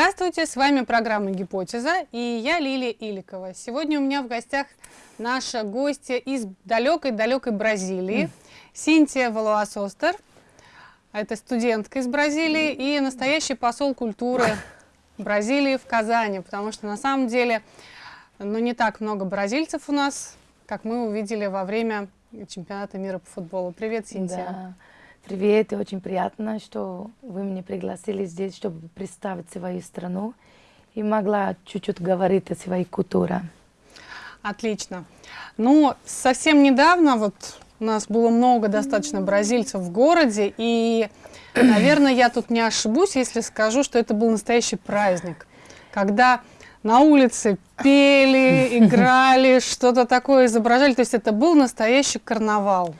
Здравствуйте, с вами программа «Гипотеза» и я Лилия Иликова. Сегодня у меня в гостях наша гостья из далекой-далекой Бразилии, Синтия Валуасостер. Это студентка из Бразилии и настоящий посол культуры Бразилии в Казани, потому что на самом деле ну, не так много бразильцев у нас, как мы увидели во время чемпионата мира по футболу. Привет, Синтия. Да. Привет, очень приятно, что вы меня пригласили здесь, чтобы представить свою страну и могла чуть-чуть говорить о своей культуре. Отлично. Ну, совсем недавно вот у нас было много достаточно бразильцев в городе, и, наверное, я тут не ошибусь, если скажу, что это был настоящий праздник, когда на улице пели, играли, что-то такое изображали, то есть это был настоящий карнавал.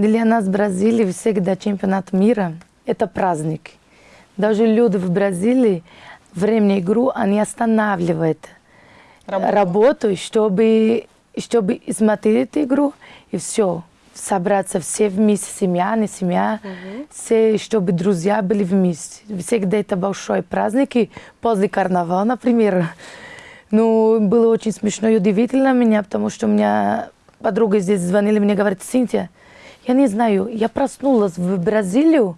Для нас в Бразилии всегда чемпионат мира – это праздник. Даже люди в Бразилии время игру они останавливают работу, работу чтобы, чтобы смотреть игру и все. Собраться все вместе, семья, не семья, угу. все, чтобы друзья были вместе. Всегда это большой праздник. И после карнавала, например, ну, было очень смешно и удивительно меня, потому что у меня подруга здесь звонила, мне говорит, Синтия, я не знаю, я проснулась в Бразилию,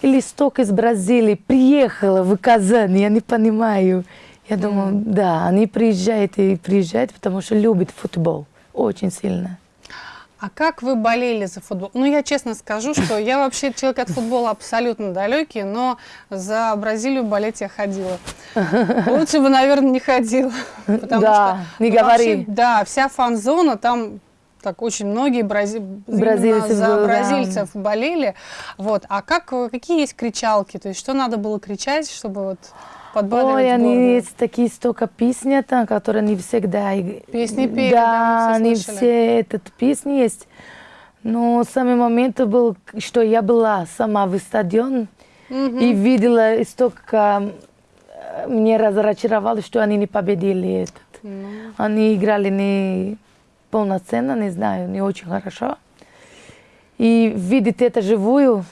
или сток из Бразилии приехала в Казань, я не понимаю. Я думаю, mm. да, они приезжают и приезжают, потому что любят футбол очень сильно. А как вы болели за футбол? Ну, я честно скажу, что я вообще человек от футбола абсолютно далекий, но за Бразилию болеть я ходила. Лучше бы, наверное, не ходила. Да, что, не ну, говори. Вообще, да, вся фан-зона там так очень многие брази... бразильцы за был, бразильцев да. болели. Вот. А как, какие есть кричалки? То есть что надо было кричать, чтобы вот подбадривать Ой, они есть такие столько песни, там, которые не всегда... Песни пели, да, да они все этот песни есть. Но самый момент был, что я была сама в стадион угу. и видела столько... Мне разочаровало, что они не победили этот. Ну. Они играли не полноценно, не знаю, не очень хорошо. И видеть это живую,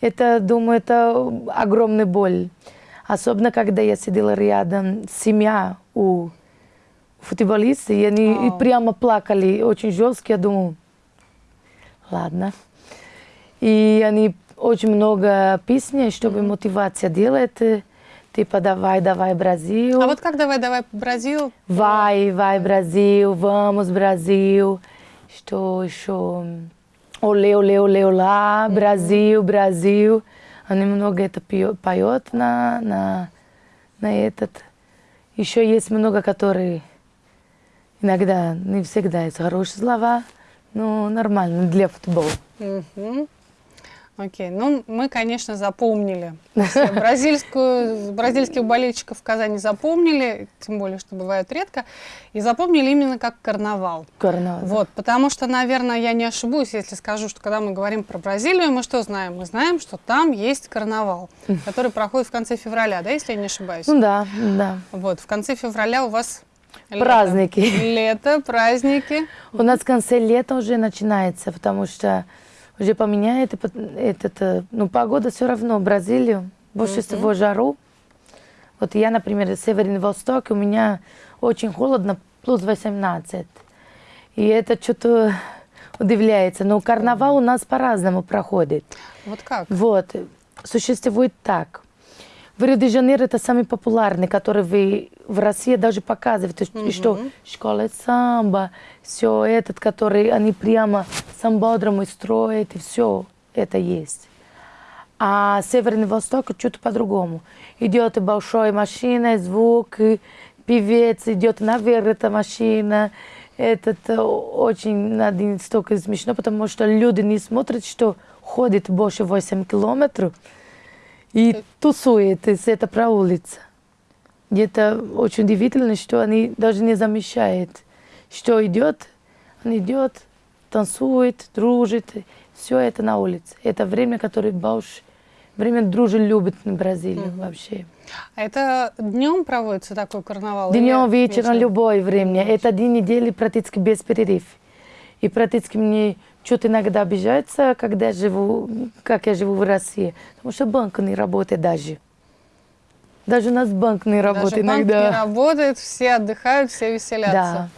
это, думаю, это огромная боль. Особенно, когда я сидела рядом, семья у футболиста, и они oh. прямо плакали, очень жестко. Я думаю, ладно. И они очень много песен, чтобы mm -hmm. мотивация делать. Типа давай, давай, Brasil. А вот как давай, давай, Brasil? Vai, vai, Brasil, vamos, Brasil. Что еще? Оле, оле, оле, ола, Brasil, Brasil. Они много это поет на, на, на этот. Еще есть много, которые иногда, не всегда, есть хорошие слова, но нормально для футбола. -hmm. Окей, ну мы, конечно, запомнили. Бразильскую, бразильских болельщиков в Казани запомнили, тем более, что бывает редко, и запомнили именно как карнавал. Карнавал. Вот, потому что, наверное, я не ошибусь, если скажу, что когда мы говорим про Бразилию, мы что знаем? Мы знаем, что там есть карнавал, который проходит в конце февраля, да, если я не ошибаюсь? Ну да, да. Вот, в конце февраля у вас Праздники. Лето, праздники. У нас в конце лета уже начинается, потому что уже поменяет этот, э, ну, погода все равно, Бразилию, больше mm -hmm. всего жару. Вот я, например, Северный Восток, у меня очень холодно, плюс 18. И это что-то удивляется. Но карнавал у нас по-разному проходит. Вот как? Вот. Существует так. В Рио-де-Жанейро это самый популярный, который вы в России даже показывают, угу. что школа самбо, все этот, который они прямо самбодрому строят, и все это есть. А Северный Восток чуть по-другому. Идет большая машина, звук, певец идет наверх, эта машина. Это очень один столько смешно, потому что люди не смотрят, что ходит больше 8 километров, и тусует, это про улицу. И это очень удивительно, что они даже не замечают, что идет, он идет, танцует, дружит, все это на улице. Это время, которое больше, время дружелюбит на Бразилию угу. вообще. А это днем проводится такой карнавал? Днем, вечером, вечером, любое время. Это день недели практически без перерыв. И практически мне что-то иногда обижается, когда я живу, как я живу в России, потому что банк не работает даже. Даже у нас банк не работает Даже банк иногда. не работает, все отдыхают, все веселятся. Да.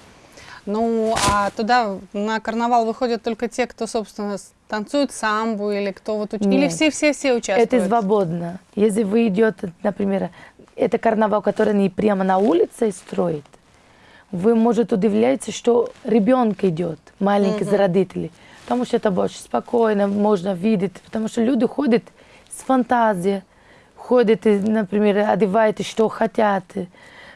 Ну, а туда на карнавал выходят только те, кто, собственно, танцует самбу или кто вот... уч- Или все-все-все участвуют? Это свободно. Если вы идете, например, это карнавал, который не прямо на улице строит, вы, может, удивляетесь, что ребенок идет, маленький из родителей. Потому что это больше спокойно, можно видеть. Потому что люди ходят с фантазией, ходят, например, одевают, что хотят.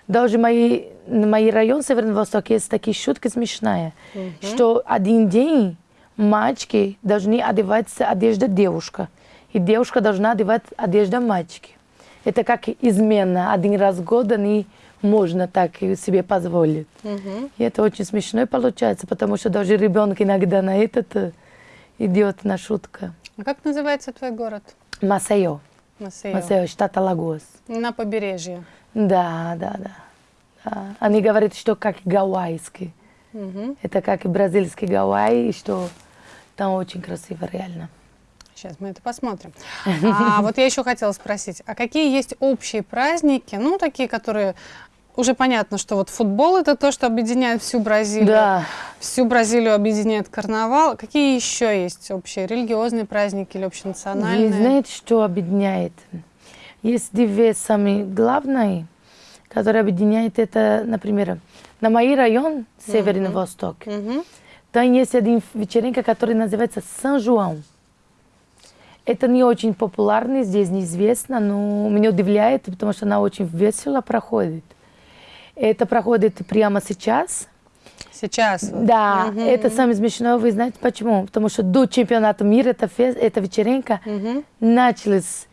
Даже мои, мои район Северный Восток есть такие шутки смешные, что один день мальчики должны одеваться одежда девушка, и девушка должна одевать одежда мальчики. Это как измена. Один раз в год не можно так себе позволить. Мгм. И это очень смешно получается, потому что даже ребенок иногда на этот э, идет на шутка. А как называется твой город? Масайо. Масейо. Масайо, штат Алагос. На побережье. Да, да, да. да. Они говорят, что как гавайский. Мгм. Это как и бразильский Гавайи, что там очень красиво, реально. Сейчас мы это посмотрим. А вот я еще хотела спросить, а какие есть общие праздники, ну, такие, которые уже понятно, что вот футбол это то, что объединяет всю Бразилию. Да. Всю Бразилию объединяет карнавал. Какие еще есть общие религиозные праздники или общенациональные? Вы знаете, что объединяет? Есть две самые главные, которые объединяют это, например, на мой район, Северный Восток, Мгм. там есть один вечеринка, который называется Сан-Жуан. Это не очень популярный, здесь неизвестно, но меня удивляет, потому что она очень весело проходит. Это проходит прямо сейчас. Сейчас. Да, Мгм. это самое смешное, вы знаете почему? Потому что до чемпионата мира эта, фест, эта вечеринка Мгм. началась.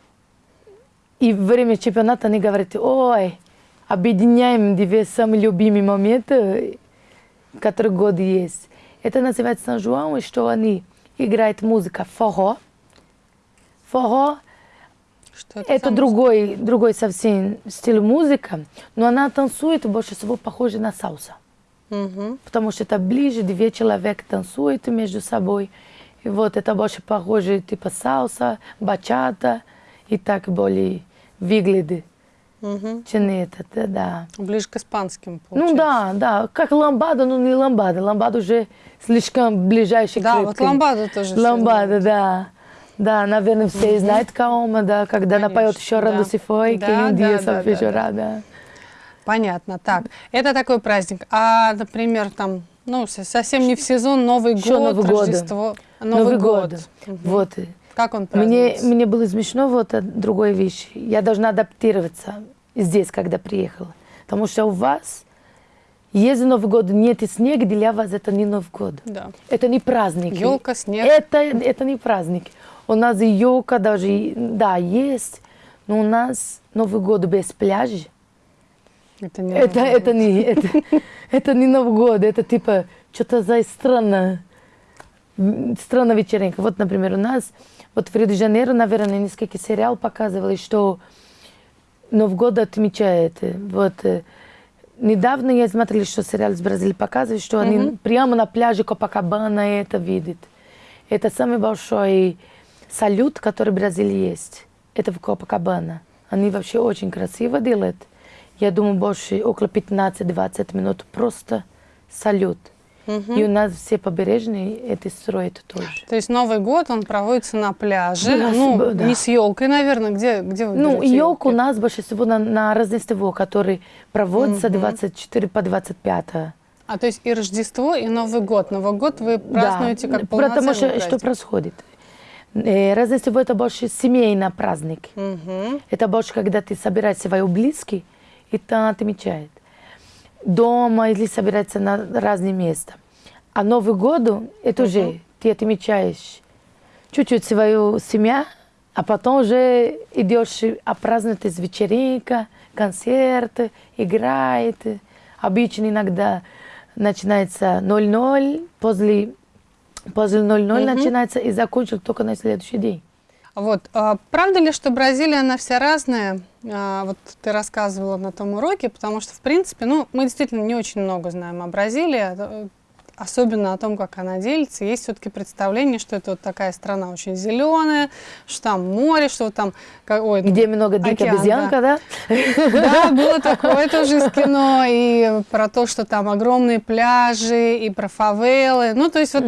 И во время чемпионата они говорят, ой, объединяем две самые любимые моменты, которые год есть. Это называется Сан-Жуан, и что они играют музыка форо. Форо Что это самое- другой, другой совсем стиль музыка, но она танцует больше всего похоже на сауса. Мгм. Потому что это ближе, две человека танцуют между собой. И вот это больше похоже типа сауса, бачата и так более выглядит, Мгм. чем этот, да, да. Ближе к испанским, Ну получается. да, да, как ламбада, но не ламбада. Ламбада уже слишком ближайший Да, вот крепкий. ламбаду тоже. все Ламбада, да. Да, наверное, все знают Каома, да, когда она поет «Chorando да. foi, Да, um да, dia да, só fez да, chorar», да. Понятно. Так, это такой праздник. А, например, там, ну, совсем не в сезон, Новый год, Новый год. Рождество. Новый, год. Вот. Как он Мне, мне было смешно вот другая вещь. Я должна адаптироваться здесь, когда приехала. Потому что у вас, если Новый год нет и снег, для вас это не Новый год. Да. Это не праздник. Ёлка, снег. Это, это не праздник. У нас елка даже, да, есть, но у нас Новый год без пляжа. Это не Это, это, не, это, это не Новый год, это типа что-то за странно, странная вечеринка. Вот, например, у нас, вот в Рио-де-Жанейро, наверное, несколько сериал показывали, что Новый год отмечает. Вот э, недавно я смотрела, что сериал из Бразилии показывает, что они прямо на пляже Копакабана это видят. Это самый большой салют, который в Бразилии есть. Это в Копакабана. Они вообще очень красиво делают. Я думаю, больше около 15-20 минут просто салют. И у нас все побережные это строят тоже. То есть Новый год, он проводится на пляже. Да, ну, да. не с елкой, наверное. Где, где вы Ну, елка у нас больше всего на, на Рождество, который проводится 24 по 25. А то есть и Рождество, и Новый год. Новый год вы празднуете да, как потому полноценный что праздник. что происходит? Э, Рождество это больше семейный праздник. Мгм. Это больше, когда ты собираешь своих близких, и там отмечает. Дома или собирается на разные места. А Новый год, это уже ты отмечаешь чуть-чуть свою семью, а потом уже идешь опраздновать из вечеринка, концерты, играет. Обычно иногда начинается 0-0, после, после 0-0 начинается и закончится только на следующий день. Вот, а правда ли, что Бразилия, она вся разная? А, вот ты рассказывала на том уроке, потому что, в принципе, ну, мы действительно не очень много знаем о Бразилии. Э, особенно о том, как она делится, есть все-таки представление, что это вот такая страна очень зеленая, что там море, что там... Ой, Где много диких обезьянка, да? Да, было такое тоже из кино, и про то, что там огромные пляжи, и про фавелы, ну, то есть вот...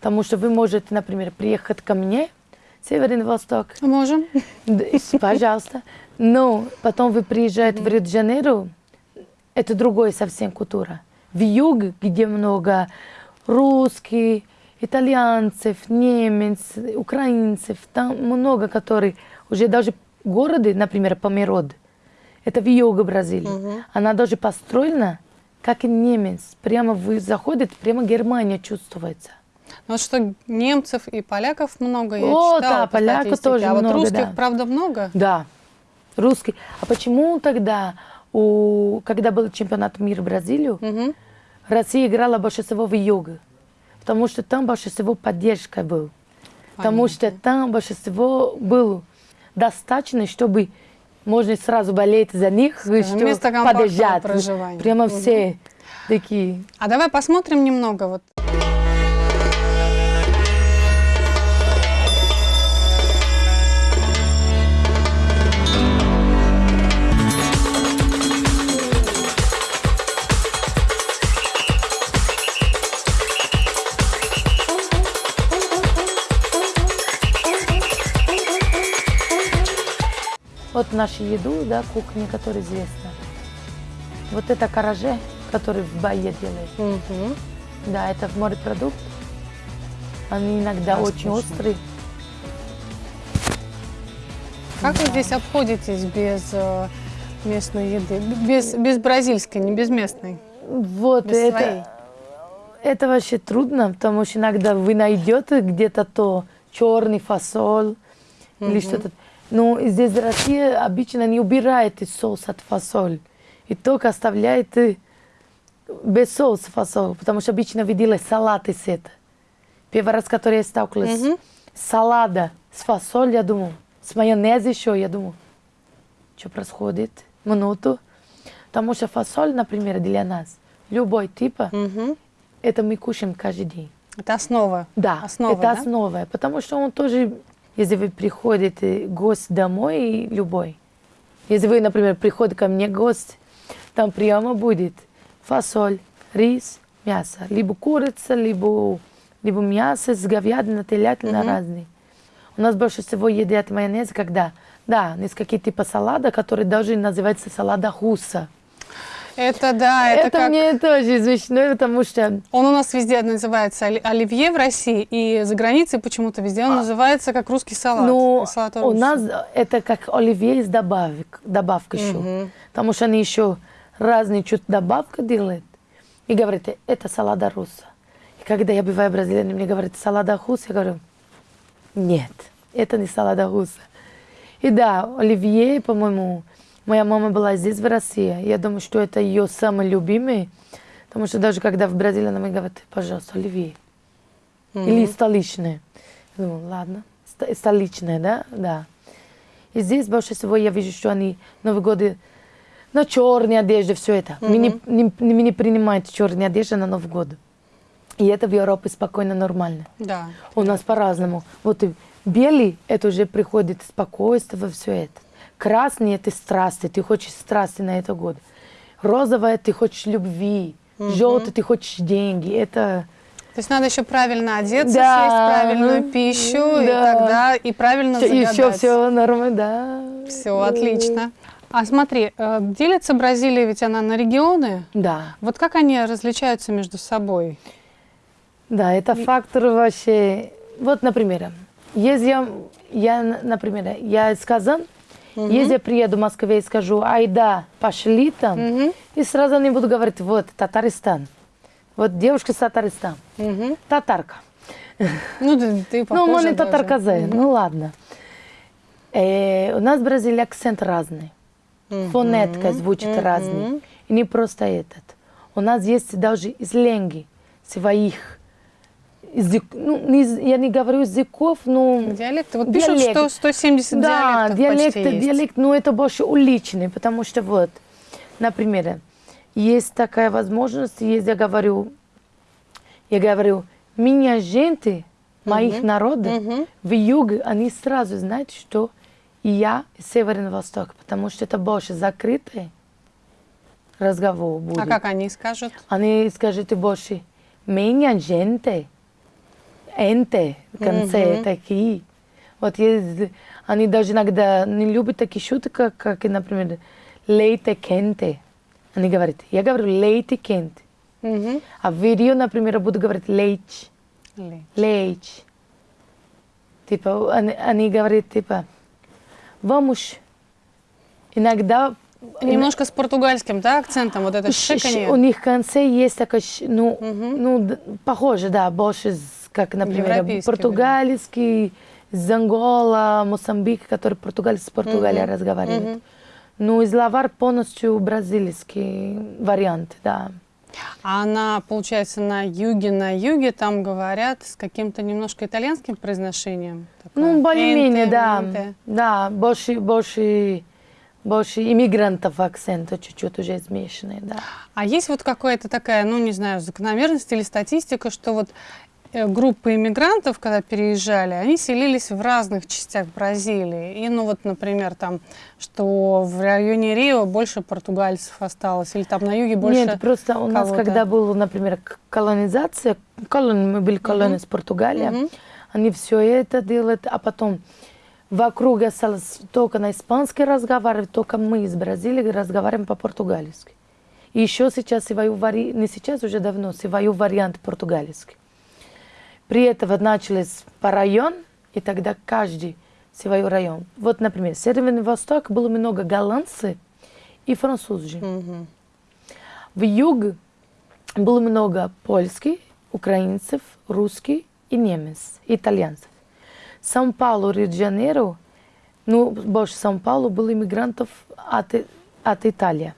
Потому что вы можете, например, приехать ко мне, Северный Восток. Можем. Пожалуйста. Но потом вы приезжаете в Рио-де-Жанейро, это другая совсем культура. В юг, где много русских, итальянцев, немцев, украинцев, там много, которые уже даже города, например, Померод, это в юге Бразилии, угу. она даже построена, как и немец. Прямо вы заходите, прямо Германия чувствуется. Вот что немцев и поляков много, я О, читала да, поляков тоже а много, вот русских, да. правда, много? Да, русский. А почему тогда, у, когда был чемпионат мира в Бразилию, угу. Россия играла больше всего в юге? Потому что там больше всего поддержка был. Потому что там больше всего было достаточно, чтобы можно сразу болеть за них, Скажем, что поддержать. Прямо угу. все такие. А давай посмотрим немного вот. Вот нашу еду, да, кухня, которая известна. Вот это караже, который в Бае делает. Угу. Да, это морепродукт. Они иногда а, очень вкусно. острые. Как да. вы здесь обходитесь без э, местной еды? Без, без бразильской, не без местной? Вот без это, своей. это вообще трудно, потому что иногда вы найдете где-то то черный фасоль угу. или что-то. Но ну, здесь в России обычно не убирает соус от фасоль. И только оставляет без соуса фасоль. Потому что обычно видела салат из этого. Первый раз, который я сталкивалась, mm -hmm. салада с фасоль, я думаю, с майонезом еще, я думаю, что происходит? Минуту. Потому что фасоль, например, для нас, любой типа, mm -hmm. это мы кушаем каждый день. Это основа? Да, основа, это да? основа. Потому что он тоже если вы приходите гость домой, любой, если вы, например, приходите ко мне гость, там прямо будет фасоль, рис, мясо. Либо курица, либо, либо мясо с говядиной, телятина mm-hmm. разные. У нас больше всего едят майонез, когда, да, несколько типа салата, который даже называется салата хуса. Это да, это, это как... мне тоже смешно, потому что... Он у нас везде называется оливье в России, и за границей почему-то везде он а... называется как русский салат. Ну, у нас это как оливье из добавок, добавка еще. Угу. Потому что они еще разные чуть добавка делают. И говорят, это салада руса. И когда я бываю в Бразилии, мне говорят, салада хуса, я говорю, нет, это не салада хуса. И да, оливье, по-моему, Моя мама была здесь, в России. Я думаю, что это ее самый любимый. Потому что даже когда в Бразилии она мне говорит, пожалуйста, оливье. Mm-hmm. Или столичное. Я думаю, ладно, столичное, да? Да. И здесь больше всего я вижу, что они Новый год на черной одежде, все это. Mm-hmm. Мы, не, не, мы не принимаем черные одежды на Новый год. И это в Европе спокойно, нормально. Да. У нас по-разному. Вот и белый, это уже приходит спокойствие, все это. Красный – это страсти, ты хочешь страсти на этот год. Розовое – ты хочешь любви. Угу. Желтый – ты хочешь деньги. Это... То есть надо еще правильно одеться, да. съесть правильную пищу, да. и тогда и правильно все, загадать. Еще все нормально, да. Все, отлично. А смотри, э, делится Бразилия, ведь она на регионы. Да. Вот как они различаются между собой? Да, это фактор вообще... Вот, например, если я, я например, я из Казани, Угу. Если я приеду в Москве и скажу, ай да, пошли там, угу. и сразу они будут говорить, вот, Татарстан. Вот девушка с Татарстана. Угу. Татарка. Ну, ты, ты Ну, мы не татарка угу. ну ладно. Э, у нас в Бразилии акцент разный. Угу. Фонетка звучит угу. разный. И не просто этот. У нас есть даже сленги своих язык, ну, я не говорю языков, но... Диалекты. Вот пишут, диалект. что 170 да, диалектов диалекты, почти есть. диалект, но это больше уличный, потому что вот, например, есть такая возможность, если я говорю Я говорю, меня женты, моих Мгм. народов, Мгм. в юге, они сразу знают, что я Северный Восток, потому что это больше закрытый разговор будет. А как они скажут? Они скажут больше, меня gente, энте в конце Мгм. такие. Вот есть, они даже иногда не любят такие шутки, как, как например, лейте кенте. Они говорят, я говорю лейте кенте. Мгм. А в Рио, например, я буду говорить лейч, Лей. лейч. Типа, они, они говорят, типа, vamos. Иногда... Немножко с португальским, да, акцентом, вот это шиканье. У них в конце есть такой, ш- ну, Мгм. ну, похоже, да, больше, с- как, например, португальский, из Ангола, Мозамбик, который португальцы с Португалией Мгм. разговаривают. Мгм. Ну, из лавар полностью бразильский вариант, да. А на, получается, на юге, на юге там говорят с каким-то немножко итальянским произношением. Такое Ну, более-менее, «энте», да. «менте». Да, больше, больше, больше иммигрантов акцента чуть-чуть уже смешанный, да. А есть вот какая-то такая, ну, не знаю, закономерность или статистика, что вот группы иммигрантов, когда переезжали, они селились в разных частях Бразилии. И, ну, вот, например, там, что в районе Рио больше португальцев осталось, или там на юге больше... Нет, просто у нас, когда была, например, колонизация, колон, мы были колония с Португалии, Мгм. они все это делают, а потом вокруг осталось только на испанский разговаривать, только мы из Бразилии разговариваем по-португальски. И еще сейчас не сейчас, уже давно, свою вариант португальский. При этом начались по район, и тогда каждый свой район. Вот, например, Северный Восток было много голландцев и французов. Мгм. В юг было много польских, украинцев, русских и немец, итальянцев. Сан-Паулу, Рио-де-Жанейро, ну, больше Сан-Паулу было иммигрантов от, от Италии.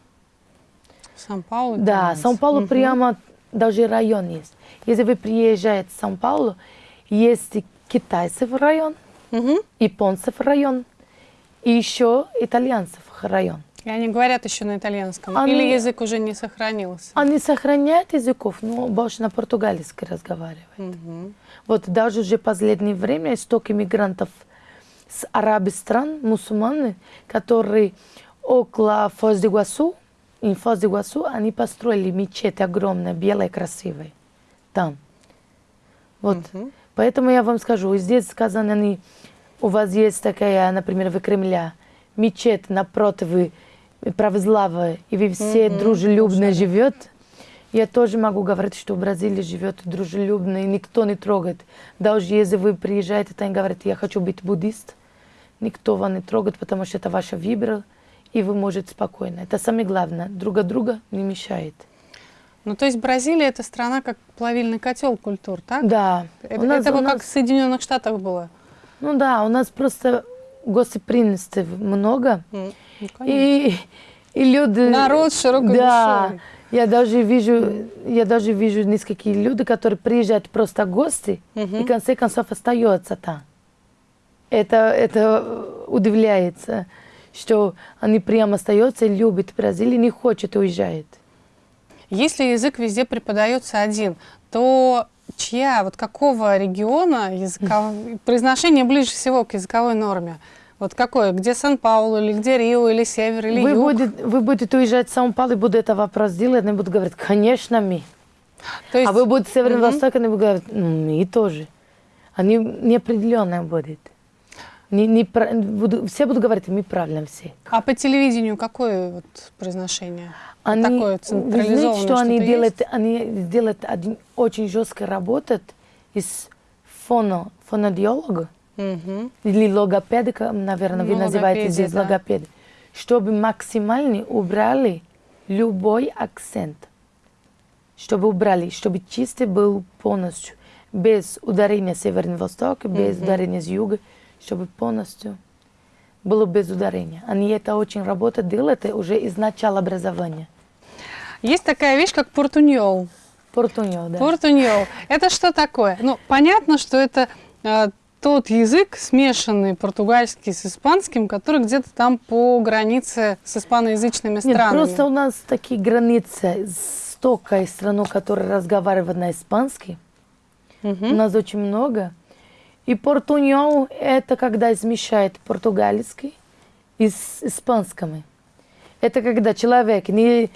Сан-Паулу? Да. Сан-Паулу Мгм. прямо даже район есть. Если вы приезжаете в Сан-Паулу, есть китайцев район, Мгм. японцев район и еще итальянцев район. И они говорят еще на итальянском? Они- Или язык уже не сохранился? Они сохраняют языков, но больше на португальский разговаривают. Мгм. Вот даже уже последнее время столько иммигрантов с арабских стран, мусульманы, которые около Фоз-де-Гуасу, и Фоз-де-Гуасу, они построили мечеть огромная, белая, красивая. Там. Вот. Мгм. Поэтому я вам скажу, здесь сказано, они, у вас есть такая, например, в Кремле, мечеть напротив православия, и вы все Мгм, дружелюбно слушай. живет. Я тоже могу говорить, что в Бразилии живет дружелюбно, и никто не трогает. Даже если вы приезжаете там и говорите, я хочу быть буддист, никто вас не трогает, потому что это ваша вибра, и вы можете спокойно. Это самое главное. Друга друга не мешает. Ну, то есть Бразилия это страна как плавильный котел культур, так? Да. Это, нас- это нас- как в Соединенных Штатах было. Ну да, у нас просто гостеприимства много. М, ну. И, и люди... Народ с широкой Да, душой. я даже вижу, я даже вижу несколько люди, которые приезжают просто гости и Мгм. в конце концов остаются там. Это, это удивляется, что они прямо остаются любят Бразилию, не хочет уезжать. Если язык везде преподается один, то чья, вот какого региона языков... произношение ближе всего к языковой норме? Вот какое? Где Сан-Паулу, или где Рио, или Север, или Вы, Юг? будет, вы будете уезжать в Сан-Паулу, и буду это вопрос делать, они будут говорить, конечно, мы. То есть, А вы будете в Северном Мгм. Востоке, они будут говорить, «Ну, мы тоже. Они неопределенно будут. Не, не, буду- все будут говорить, мы правильно все. а по телевидению какое вот произношение? Они, Такое вы централизованное знаете, что они что-то делают? есть? Они делают один очень жестко работают из фоно, фонодиолога Мгм. или логопедика, наверное, вы Ну, называете логопедия, здесь да. логопед, чтобы максимально убрали любой акцент, чтобы убрали, чтобы чистый был полностью, без ударения северно-востока, без Мгм. ударения с юга, чтобы полностью было без ударения. Они это очень работают, делают уже из начала образования. Есть такая вещь, как портуньол. Портуньол, да. Портуньол. Это что такое? Ну, понятно, что это э, тот язык, смешанный португальский с испанским, который где-то там по границе с испаноязычными Нет, странами. просто у нас такие границы Востока и страну, которая разговаривает на испанский. Мгм. У нас очень много. И портуньол – это когда смешает португальский и с испанским. Это когда человек, не,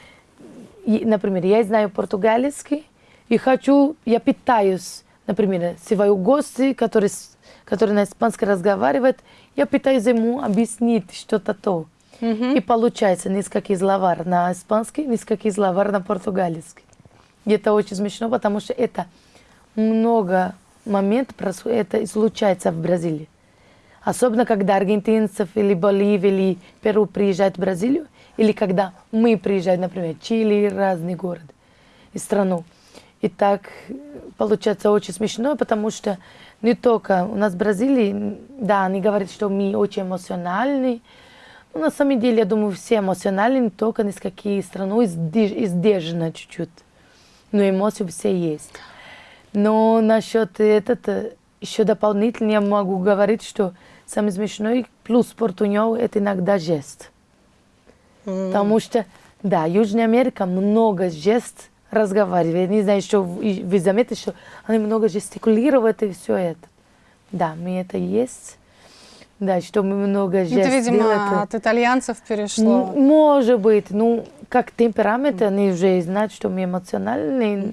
например, я знаю португальский и хочу, я питаюсь, например, свою гости, который, который на испанском разговаривает, я пытаюсь ему объяснить что-то то. И получается несколько словар на испанский, несколько словар на португальский. И это очень смешно, потому что это много происходит, это случается в Бразилии. Особенно, когда аргентинцев или Боливия или Перу приезжают в Бразилию, или когда мы приезжаем, например, Чили, разный город и страну. И так э, получается очень смешно, потому что не только у нас в Бразилии, да, они говорят, что мы очень эмоциональны, но на самом деле, я думаю, все эмоциональны, только несколько страну издержано чуть-чуть. Но эмоции все есть. Но насчет этого еще дополнительно я могу говорить, что самый смешной плюс портуньол – это иногда жест. Потому что, да, Южная Америка много жест разговаривает. Не знаю, что вы заметили, что они много жестикулируют и все это. Да, мы это есть. Да, что мы много жест Это, видимо, делаем. от итальянцев перешло. Может быть, ну, как темперамент, они уже знают, что мы эмоциональные.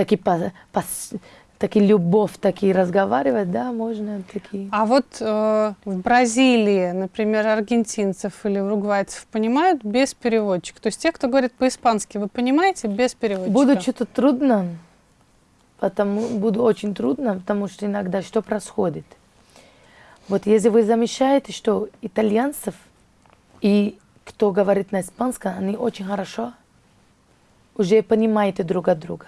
Таки, по, пос- таки любовь, таки разговаривать, да, можно такие. А вот э, в Бразилии, например, аргентинцев или уругвайцев понимают без переводчика? То есть те, кто говорит по-испански, вы понимаете без переводчика? Буду что-то трудно, потому буду очень трудно, потому что иногда что происходит? Вот если вы замечаете, что итальянцев и кто говорит на испанском, они очень хорошо уже понимаете друг от друга.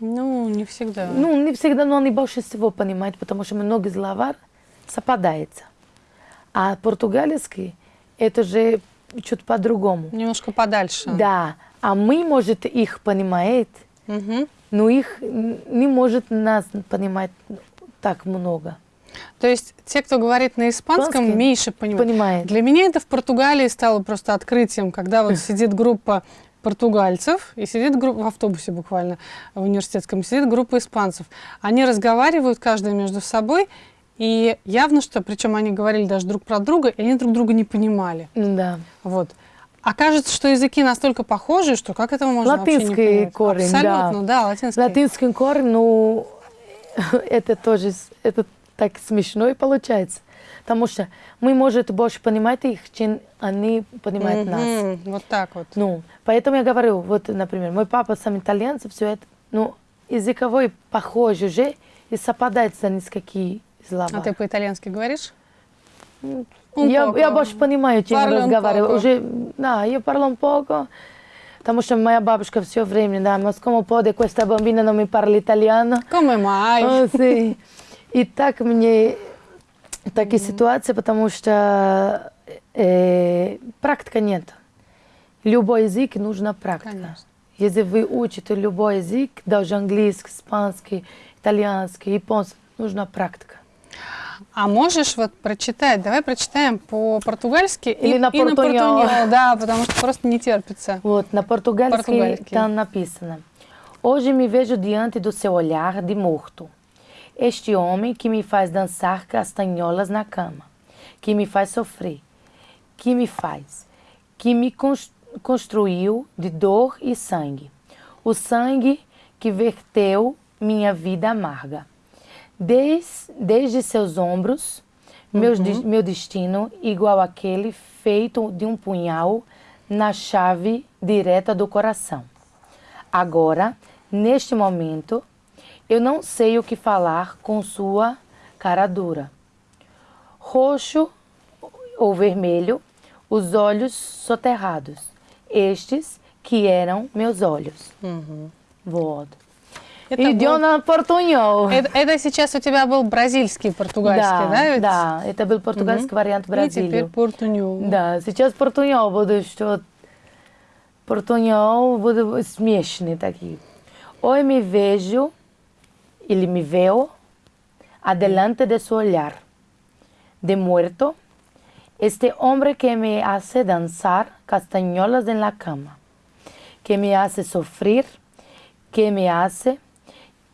Ну, не всегда. Ну, не всегда, но они больше всего понимают, потому что много словар совпадается. А португальский это же чуть по-другому. Немножко подальше. Да, а мы, может, их понимает, Мгм. но их не может нас понимать так много. То есть те, кто говорит на испанском, Испанский меньше понимают. Понимает. Для меня это в Португалии стало просто открытием, когда вот сидит группа португальцев и сидит группа в автобусе буквально в университетском сидит группа испанцев. Они разговаривают каждый между собой и явно что, причем они говорили даже друг про друга, и они друг друга не понимали. Да. Вот. А кажется, что языки настолько похожи, что как этого можно вообще не Латинский понять? корень, да. Абсолютно, да, латинский. Латинский корень, ну, это тоже это так смешно и получается. Потому что мы, может, больше понимать их, чем они понимают нас. Мгм, Вот так вот. Ну, поэтому я говорю, вот, например, мой папа сам итальянец, все это, ну, языковой похож уже и совпадается несколько слова. А ты по-итальянски говоришь? я, Un я poco. больше понимаю, чем un разговариваю. poco. Уже, да, я parlo poco. Потому что моя бабушка все время, да, ma come può questa bambina non mi parla italiano? Come mai? А, sì. И так мне такие ситуации, потому что э, практика нет. Любой язык нужна практика. Конечно. Если вы учите любой язык, даже английский, испанский, итальянский, японский, нужна практика. А можешь вот прочитать? Давай прочитаем по-португальски Или и, на портуньол, да, потому что просто не терпится. Вот, на португальский Португальский. там написано. Hoje me vejo diante do seu olhar de morto. Este homem que me faz dançar castanholas na cama, que me faz sofrer, que me faz, que me cons- construiu de dor e sangue. O sangue que verteu minha vida amarga. Des, desde seus ombros, meus des- meu destino igual aquele feito de um punhal na chave direta do coração. Agora, neste momento, eu não sei o que falar com sua cara dura. Roxo ou vermelho, os olhos soterrados, estes que eram meus olhos. Вот. Это Идем был- на портуньол. Это, это сейчас у тебя был бразильский португальский, да? да, ведь? да, это был португальский вариант И теперь Бразилии. портуньол. Да, сейчас портуньол буду, что портуньол буду смешные такие. Oi me vejo, ele me veo, adelante de su olhar, de muerto, este hombre que me hace danzar castañolas en la cama, que me hace sufrir, que me hace,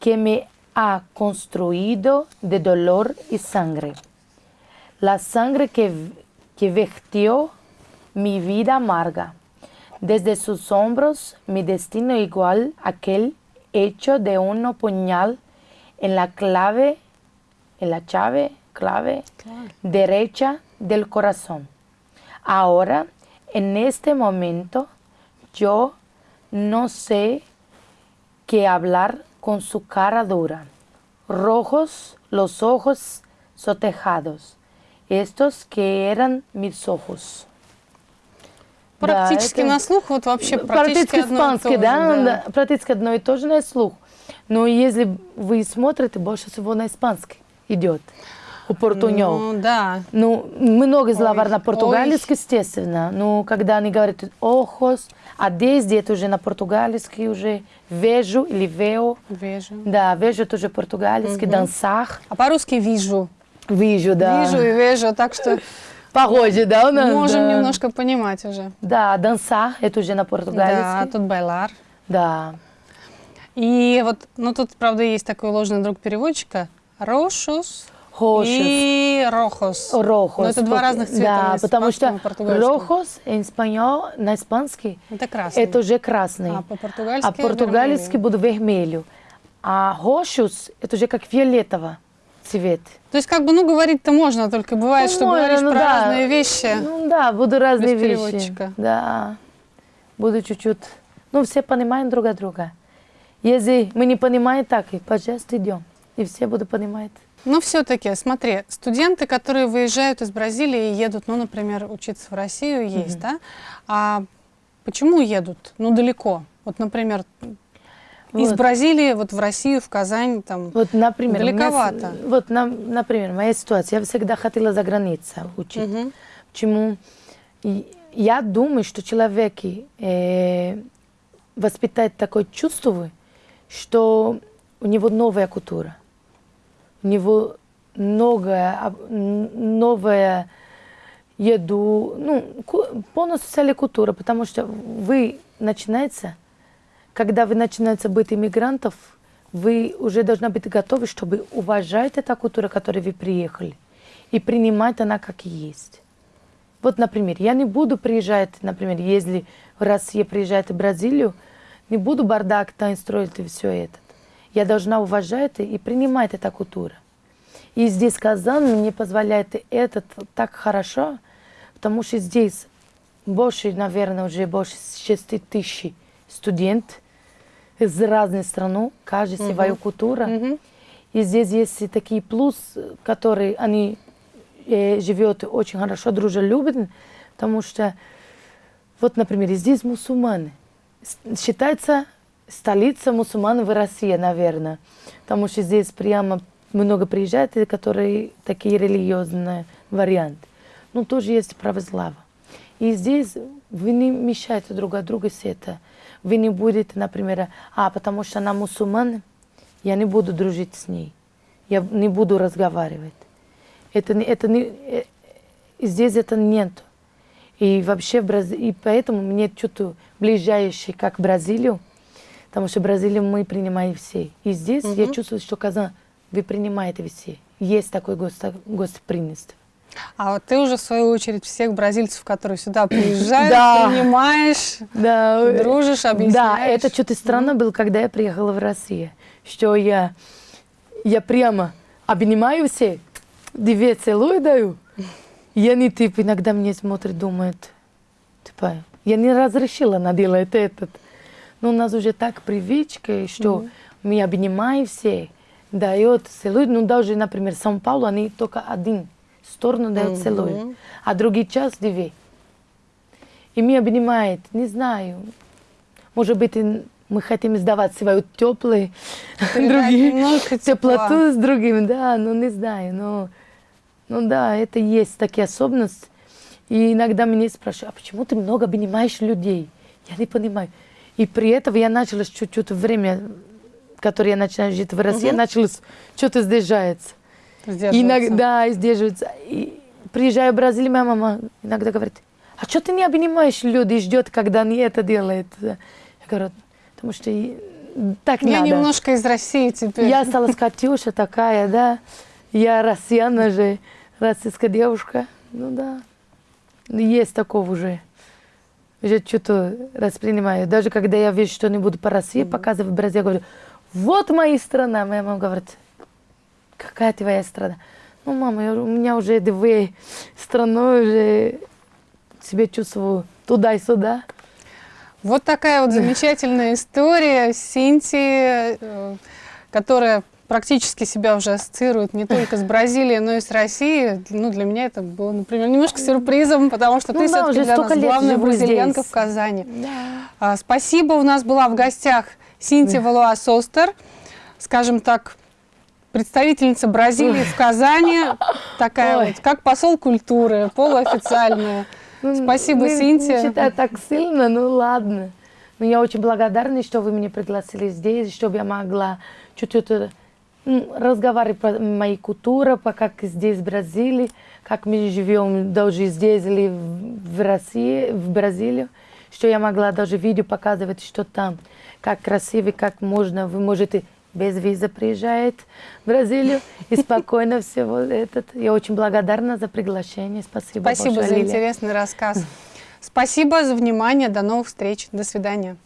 que me ha construido de dolor y sangre. La sangre que, que vertió mi vida amarga. Desde sus hombros mi destino igual aquel hecho de un puñal en la clave, en la llave, clave Claro. derecha del corazón. Ahora, en este momento, yo no sé qué hablar con su cara dura. Rojos los ojos sotejados. Estos que eran mis ojos. Да, Практически это- на слух вот вообще практически Практически одно и то испанский, же, да, да, практически одно и то же на слух. Но если вы смотрите, больше всего на испанский идет. У портунёв. Ну, да. Ну, много словарь Ой, на португальский, естественно. Но когда они говорят ojos, а desde это уже на португальский уже вежу или вео. Вижу. Да, вежу это уже португальский, dançar. А по-русски вижу. Вижу, да. Вижу и вижу, так что Похоже, да, у нас? можем да. немножко понимать уже. Да, dançar, это уже на Да, португальский. тут байлар. Да. И вот, ну тут, правда, есть такой ложный друг переводчика. Рошус Рожос. и рохос. Рохос. Но это два разных цвета Да, потому что рохос español, на испанский, Это красный. это уже красный. А по-португальски А португальский будет вермелью. А рожос, это уже как фиолетово цвет. То есть, как бы, ну, говорить-то можно, только бывает, что Ну, можно, говоришь ну про да. разные вещи. Ну да, будут разные вещи. Да. Буду чуть-чуть. Ну, все понимаем друг друга. Если мы не понимаем так, пожалуйста, идем. И все будут понимать. Но все-таки, смотри, студенты, которые выезжают из Бразилии и едут, ну, например, учиться в Россию, есть, да? А почему едут? Ну, далеко. Вот, например, из Вот. Бразилии вот в Россию, в Казань, там. Вот, например, у меня Далековато. вот, на- например, моя ситуация. Я всегда хотела за границей учить. Мгм. Почему? И Я думаю, что человек э, воспитает такое чувство, что у него новая культура, у него новая, новая еду, ну, полностью целая культура, потому что вы начинаете, когда вы начинаете быть иммигрантов, вы уже должны быть готовы, чтобы уважать эту культуру, которой вы приехали, и принимать она как есть. Вот, например, я не буду приезжать, например, если в Россия приезжает в Бразилию, не буду бардак там строить и все это. Я должна уважать и принимать эту культуру. И здесь Казань мне позволяет это так хорошо, потому что здесь больше, наверное, уже больше 6 тысяч студентов из разных стран, каждый свою культуру. Мгм. И здесь есть такие плюс, которые они э, живет очень хорошо, дружелюбно, потому что, вот, например, здесь мусульмане. Считается столица мусульман в России, наверное, потому что здесь прямо много приезжает, и которые такие религиозные варианты. Ну, тоже есть православие. И здесь вы не мешаете друг от друга с это. Вы не будете, например, а, потому что она мусульман, я не буду дружить с ней. Я не буду разговаривать. Это, это не, э, здесь это нет. И вообще, в Брази- и поэтому мне что-то ближайшее, как Бразилию, потому что Бразилию мы принимаем все. И здесь я чувствую, что Казань, вы принимаете все. Есть такой госто, гостеприимство. А вот ты уже, в свою очередь, всех бразильцев, которые сюда приезжают, Да. принимаешь, Да, дружишь, Да, объясняешь. это что-то странно было, когда я приехала в Россию, что я, я прямо обнимаю все, две целую даю. И они типа иногда мне смотрят, думают, типа, я не разрешила она делает этот. Но у нас уже так привычка, что мы обнимаем все, дает целует. Ну даже, например, в Сан-Паулу они только один сторону дают целуют, а другой час две. И меня обнимает, не знаю, может быть, мы хотим сдавать свою Передать другие, тепла. теплоту с другим, да, ну не знаю, но, ну да, это есть такие особенности. И иногда меня спрашивают, а почему ты много обнимаешь людей? Я не понимаю. И при этом я начала чуть-чуть время, которое я начинаю жить в России, я начала что-то сдержаться. Сдерживаться. Иногда сдерживается. И приезжаю в Бразилию, моя мама иногда говорит, а что ты не обнимаешь людей и ждет, когда они это делают? Я Я говорю, потому что так Я надо. немножко из России теперь. Я стала с Катюша такая, да. Я россияна же, российская девушка. Ну да. Есть такого уже. Уже что-то воспринимаю. Даже когда я вижу что-нибудь по России, показываю в Бразилии, говорю, вот моя страна. Моя мама говорит, какая твоя страна? Ну, мама, я- у меня уже две страны, уже себя чувствую туда и сюда. Вот такая вот замечательная история Синтии, э, которая практически себя уже ассоциирует не только с Бразилией, но и с Россией. Ну, для меня это было, например, немножко сюрпризом, потому что Ну ты да, все-таки для нас главная бразильянка здесь. в Казани. Да. А, Спасибо, у нас была в гостях Синтия Валуа Состер, скажем так, представительница Бразилии в Казани, такая Ой. вот, как посол культуры, полуофициальная. Ну, Спасибо, не- Синтия. Не считаю так сильно, ну ладно. Но я очень благодарна, что вы меня пригласили здесь, чтобы я могла чуть-чуть э, разговаривать про моей культуру, по как здесь в Бразилии, как мы живем даже здесь или в России, в Бразилии, что я могла даже видео показывать, что там, как красиво, как можно, вы можете без визы приезжать в Бразилию и спокойно все вот этот. Я очень благодарна за приглашение. Спасибо Спасибо большое, за Лилия. интересный рассказ. Спасибо за внимание. До новых встреч. До свидания.